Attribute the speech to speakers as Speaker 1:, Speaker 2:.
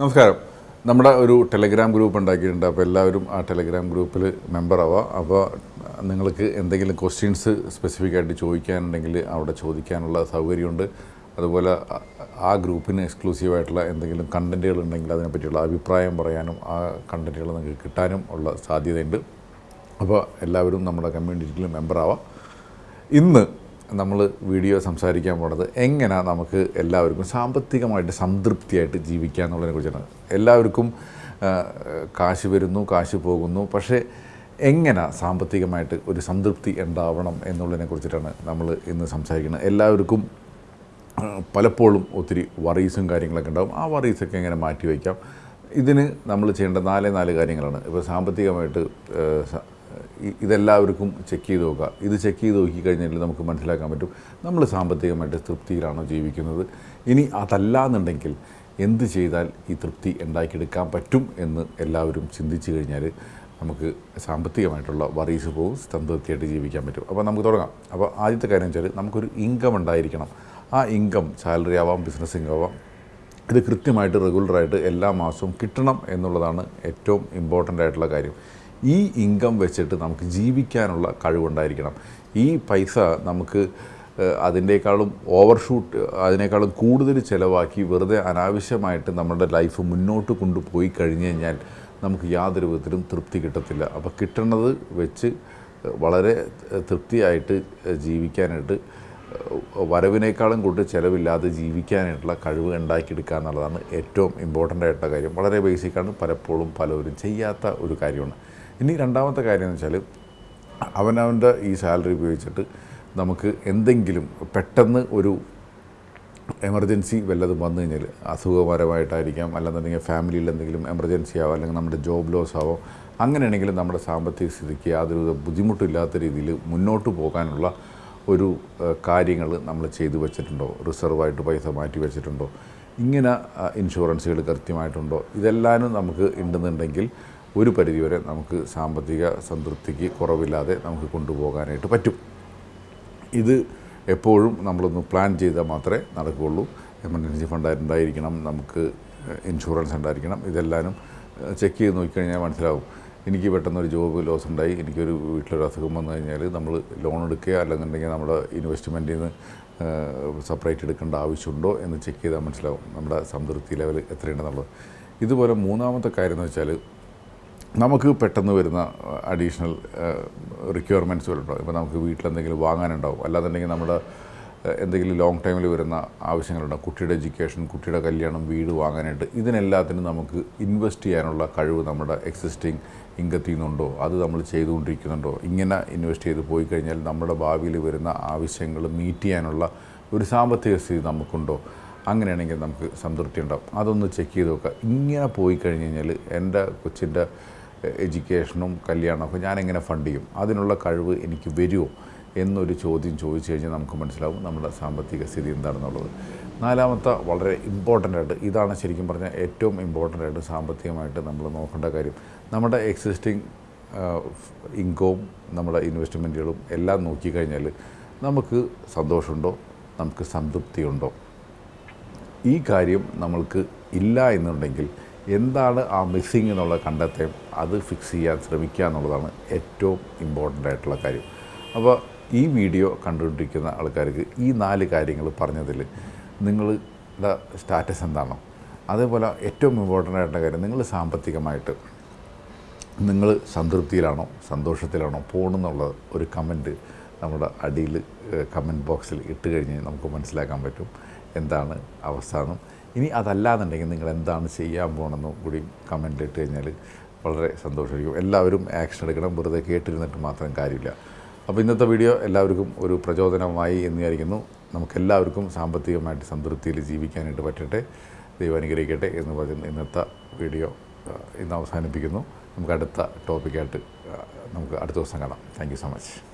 Speaker 1: നമസ്കാരം. നമ്മുടെ ഒരു ടെലഗ്രാം ഗ്രൂപ്പ് ഉണ്ടാക്കിയിട്ടുണ്ട്. അപ്പോൾ എല്ലാവരും ആ ടെലഗ്രാം ഗ്രൂപ്പിൽ മെമ്പർ ആവാം. അപ്പോൾ നിങ്ങൾക്ക് എന്തെങ്കിലും ക്വസ്റ്റ്യൻസ് സ്പെസിഫിക് ആയിട്ട് ചോദിക്കാനുണ്ടെങ്കിൽ അവിടെ ചോദിക്കാനുള്ള സൗകര്യമുണ്ട്. അതുപോലെ ആ- ഗ്രൂപ്പിന് എക്സ്ക്ലൂസീവായിട്ടുള്ള എന്തെങ്കിലും കണ്ടന്റുകൾ ഉണ്ടെങ്കിൽ അതിനെപ്പറ്റിയുള്ള അഭിപ്രായം പറയാനും ആ കണ്ടന്റുകൾ നിങ്ങൾക്ക് കിട്ടാനും ഉള്ള സാധ്യതയുണ്ട്. അപ്പോൾ എല്ലാവരും നമ്മുടെ കമ്മ്യൂണിറ്റിയിൽ മെമ്പർ ആവാം. ഇന്ന് നമ്മൾ വീഡിയോ സംസാരിക്കാൻ പോണത് എങ്ങനെ നമുക്ക് എല്ലാവർക്കും സാമ്പത്തികമായിട്ട് സംതൃപ്തിയായിട്ട് ജീവിക്കുക എന്നുള്ളതിനെ കുറിച്ചാണ്. എല്ലാവർക്കും കാശ് വരുന്നു കാശ് പോകുന്നു പക്ഷേ എങ്ങനെ സാമ്പത്തികമായിട്ട് ഒരു സംതൃപ്തി ഉണ്ടാവണം എന്നുള്ളതിനെ കുറിച്ചിട്ടാണ് നമ്മൾ ഇന്ന് സംസാരിക്കുന്നത്. എല്ലാവർക്കും പലപ്പോഴും ഒത്തിരി വറീസും കാര്യങ്ങളൊക്കെ ഉണ്ടാകും ആ വറീസൊക്കെ എങ്ങനെ മാറ്റി വയ്ക്കാം? ഇതിന് നമ്മൾ ചെയ്യേണ്ട നാല് നാല് കാര്യങ്ങളാണ്. ഇപ്പോൾ സാമ്പത്തികമായിട്ട് ഇതെല്ലാവർക്കും ചെക്ക് ചെയ്ത് നോക്കുക. ഇത് ചെക്ക് ചെയ്ത് നോക്കിക്കഴിഞ്ഞാൽ നമുക്ക് മനസ്സിലാക്കാൻ പറ്റും നമ്മൾ സാമ്പത്തികമായിട്ട് തൃപ്തിയിലാണോ ജീവിക്കുന്നത്. ഇനി അതല്ല എന്നുണ്ടെങ്കിൽ എന്ത് ചെയ്താൽ ഈ തൃപ്തി ഉണ്ടാക്കിയെടുക്കാൻ പറ്റും എന്ന് എല്ലാവരും ചിന്തിച്ചു കഴിഞ്ഞാൽ നമുക്ക് സാമ്പത്തികമായിട്ടുള്ള വറീസ് പോകും സംതൃപ്തിയായിട്ട് ജീവിക്കാൻ പറ്റും. അപ്പോൾ നമുക്ക് തുടങ്ങാം. അപ്പോൾ ആദ്യത്തെ കാര്യം വെച്ചാൽ നമുക്കൊരു ഇൻകം ഉണ്ടായിരിക്കണം. ആ ഇൻകം സാലറി ആവാം ബിസിനസ് ഇൻകം ആവാം ഇത് കൃത്യമായിട്ട് റെഗുലറായിട്ട് എല്ലാ മാസവും കിട്ടണം എന്നുള്ളതാണ് ഏറ്റവും ഇമ്പോർട്ടന്റ് ആയിട്ടുള്ള കാര്യം. ഈ ഇൻകം വെച്ചിട്ട് നമുക്ക് ജീവിക്കാനുള്ള കഴിവുണ്ടായിരിക്കണം. ഈ പൈസ നമുക്ക് അതിനേക്കാളും ഓവർഷൂട്ട് അതിനേക്കാളും കൂടുതൽ ചിലവാക്കി വെറുതെ അനാവശ്യമായിട്ട് നമ്മുടെ ലൈഫ് മുന്നോട്ട് കൊണ്ടുപോയി കഴിഞ്ഞു കഴിഞ്ഞാൽ നമുക്ക് യാതൊരു വിധത്തിലും തൃപ്തി കിട്ടത്തില്ല. അപ്പോൾ കിട്ടുന്നത് വെച്ച് വളരെ തൃപ്തിയായിട്ട് ജീവിക്കാനായിട്ട് വരവിനേക്കാളും കൂടുതൽ ചിലവില്ലാതെ ജീവിക്കാനായിട്ടുള്ള കഴിവ് ഉണ്ടാക്കിയെടുക്കുക എന്നുള്ളതാണ് ഏറ്റവും ഇമ്പോർട്ടന്റ് ആയിട്ടുള്ള കാര്യം. വളരെ ബേസിക്കാണ് പലപ്പോഴും പലവരും ചെയ്യാത്ത ഒരു കാര്യമാണ്. ഇനി രണ്ടാമത്തെ കാര്യം എന്ന് വെച്ചാൽ അവനവന്റെ ഈ സാലറി ഉപയോഗിച്ചിട്ട് നമുക്ക് എന്തെങ്കിലും പെട്ടെന്ന് ഒരു എമർജൻസി വല്ലതും വന്നു കഴിഞ്ഞാൽ അസുഖപരമായിട്ടായിരിക്കാം അല്ലെന്നുണ്ടെങ്കിൽ ഫാമിലിയിൽ എന്തെങ്കിലും എമർജൻസി ആവാം അല്ലെങ്കിൽ നമ്മുടെ ജോബ് ലോസ് ആവോ അങ്ങനെയാണെങ്കിൽ നമ്മുടെ സാമ്പത്തിക സ്ഥിതിക്ക് യാതൊരു ബുദ്ധിമുട്ടില്ലാത്ത രീതിയിൽ മുന്നോട്ട് പോകാനുള്ള ഒരു കാര്യങ്ങൾ നമ്മൾ ചെയ്തു വെച്ചിട്ടുണ്ടോ? റിസർവായിട്ട് പൈസ മാറ്റി വെച്ചിട്ടുണ്ടോ? ഇങ്ങനെ ഇൻഷുറൻസുകൾ കൃത്യമായിട്ടുണ്ടോ? ഇതെല്ലാവരും നമുക്ക് ഉണ്ടെന്നുണ്ടെങ്കിൽ ഒരു പരിധിവരെ നമുക്ക് സാമ്പത്തിക സംതൃപ്തിക്ക് കുറവില്ലാതെ നമുക്ക് കൊണ്ടുപോകാനായിട്ട് പറ്റും. ഇത് എപ്പോഴും നമ്മളൊന്ന് പ്ലാൻ ചെയ്താൽ മാത്രമേ നടക്കുകയുള്ളൂ. എമർജൻസി ഫണ്ട് ഉണ്ടായിരിക്കണം നമുക്ക് ഇൻഷുറൻസ് ഉണ്ടായിരിക്കണം. ഇതെല്ലാനും ചെക്ക് ചെയ്ത് നോക്കിക്കഴിഞ്ഞാൽ മനസ്സിലാവും. എനിക്ക് പെട്ടെന്ന് ഒരു ജോബ് ലോസ് ഉണ്ടായി എനിക്കൊരു വീട്ടിലൊരു അസുഖം വന്നു കഴിഞ്ഞാൽ നമ്മൾ ലോൺ എടുക്കുക അല്ലെന്നുണ്ടെങ്കിൽ നമ്മുടെ ഇൻവെസ്റ്റ്മെന്റിൽ നിന്ന് സെപ്പറേറ്റ് എടുക്കേണ്ട ആവശ്യമുണ്ടോ എന്ന് ചെക്ക് ചെയ്താൽ മനസ്സിലാവും നമ്മുടെ സംതൃപ്തി ലെവൽ എത്രയുണ്ടെന്നുള്ളത്. ഇതുപോലെ മൂന്നാമത്തെ കാര്യം എന്ന് വെച്ചാൽ നമുക്ക് പെട്ടെന്ന് വരുന്ന അഡീഷണൽ റിക്വയർമെന്റ്സ് വരുന്നുണ്ടാവും. ഇപ്പോൾ നമുക്ക് വീട്ടിലെന്തെങ്കിലും വാങ്ങാനുണ്ടാവും. അല്ലാന്നുണ്ടെങ്കിൽ നമ്മുടെ എന്തെങ്കിലും ലോങ് ടൈമിൽ വരുന്ന ആവശ്യങ്ങളുണ്ടാവും കുട്ടിയുടെ എഡ്യൂക്കേഷൻ കുട്ടിയുടെ കല്യാണം വീട് വാങ്ങാനായിട്ട്. ഇതിനെല്ലാത്തിനും നമുക്ക് ഇൻവെസ്റ്റ് ചെയ്യാനുള്ള കഴിവ് നമ്മുടെ എക്സിസ്റ്റിംഗ് ഇൻകത്തിൽ നിന്നുണ്ടോ അത് നമ്മൾ ചെയ്തുകൊണ്ടിരിക്കുന്നുണ്ടോ? ഇങ്ങനെ ഇൻവെസ്റ്റ് ചെയ്ത് പോയി കഴിഞ്ഞാൽ നമ്മുടെ ഭാവിയിൽ വരുന്ന ആവശ്യങ്ങൾ മീറ്റ് ചെയ്യാനുള്ള ഒരു സാമ്പത്തിക സ്ഥിതി നമുക്കുണ്ടോ? അങ്ങനെയാണെങ്കിൽ നമുക്ക് സംതൃപ്തി ഉണ്ടാവും. അതൊന്ന് ചെക്ക് ചെയ്ത് നോക്കുക. ഇങ്ങനെ പോയി കഴിഞ്ഞ് കഴിഞ്ഞാൽ എന്റെ കൊച്ചിന്റെ എഡ്യൂക്കേഷനും കല്യാണമൊക്കെ ഞാനെങ്ങനെ ഫണ്ട് ചെയ്യും? അതിനുള്ള കഴിവ് എനിക്ക് വരുമോ? എന്നൊരു ചോദ്യം ചോദിച്ചു കഴിഞ്ഞാൽ നമുക്ക് മനസ്സിലാവും നമ്മുടെ സാമ്പത്തിക സ്ഥിതി എന്താണെന്നുള്ളത്. നാലാമത്തെ വളരെ ഇമ്പോർട്ടന്റ് ആയിട്ട് ഇതാണ് ശരിക്കും പറഞ്ഞാൽ ഏറ്റവും ഇമ്പോർട്ടന്റ് ആയിട്ട് സാമ്പത്തികമായിട്ട് നമ്മൾ നോക്കേണ്ട കാര്യം. നമ്മുടെ എക്സിസ്റ്റിംഗ് ഇൻകവും നമ്മുടെ ഇൻവെസ്റ്റ്മെന്റുകളും എല്ലാം നോക്കിക്കഴിഞ്ഞാൽ നമുക്ക് സന്തോഷമുണ്ടോ? നമുക്ക് സംതൃപ്തിയുണ്ടോ? ഈ കാര്യം നമ്മൾക്ക് ഇല്ല എന്നുണ്ടെങ്കിൽ എന്താണ് ആ മിസ്സിങ് എന്നുള്ള കണ്ടെത്താൻ അത് ഫിക്സ് ചെയ്യാൻ ശ്രമിക്കുക എന്നുള്ളതാണ് ഏറ്റവും ഇമ്പോർട്ടന്റ് ആയിട്ടുള്ള കാര്യം. അപ്പോൾ ഈ വീഡിയോ കണ്ടുകൊണ്ടിരിക്കുന്ന ആൾക്കാർക്ക് ഈ നാല് കാര്യങ്ങൾ പറഞ്ഞതിൽ നിങ്ങളുടെ സ്റ്റാറ്റസ് എന്താണോ? അതേപോലെ ഏറ്റവും ഇമ്പോർട്ടന്റ് ആയിട്ടുള്ള കാര്യം നിങ്ങൾ സാമ്പത്തികമായിട്ട് നിങ്ങൾ സംതൃപ്തിയിലാണോ സന്തോഷത്തിലാണോ പോകണമെന്നുള്ള ഒരു കമന്റ് നമ്മുടെ അടിയിൽ കമന്റ് ബോക്സിൽ ഇട്ട് കഴിഞ്ഞ് നമുക്ക് മനസ്സിലാക്കാൻ പറ്റും എന്താണ് അവസ്ഥ എന്നും ഇനി അതല്ലാന്നുണ്ടെങ്കിൽ നിങ്ങൾ എന്താണ് ചെയ്യാൻ പോകണമെന്നും കൂടി കമന്റിൽ ഇട്ട് കഴിഞ്ഞാൽ വളരെ സന്തോഷമായിരിക്കും. എല്ലാവരും ആക്ഷൻ എടുക്കണം വെറുതെ കേട്ടിരുന്നിട്ട് മാത്രം കാര്യമില്ല. അപ്പോൾ ഇന്നത്തെ വീഡിയോ എല്ലാവർക്കും ഒരു പ്രചോദനമായി എന്ന് വിചാരിക്കുന്നു നമുക്കെല്ലാവർക്കും സാമ്പത്തികമായിട്ട് സംതൃപ്തിയിൽ ജീവിക്കാനായിട്ട് പറ്റട്ടെ ദൈവം അനുഗ്രഹിക്കട്ടെ എന്ന് പറഞ്ഞ് ഇന്നത്തെ വീഡിയോ ഇന്ന് അവസാനിപ്പിക്കുന്നു. നമുക്ക് അടുത്ത ടോപ്പിക്കായിട്ട് നമുക്ക് അടുത്ത ദിവസം കാണാം. Thank so much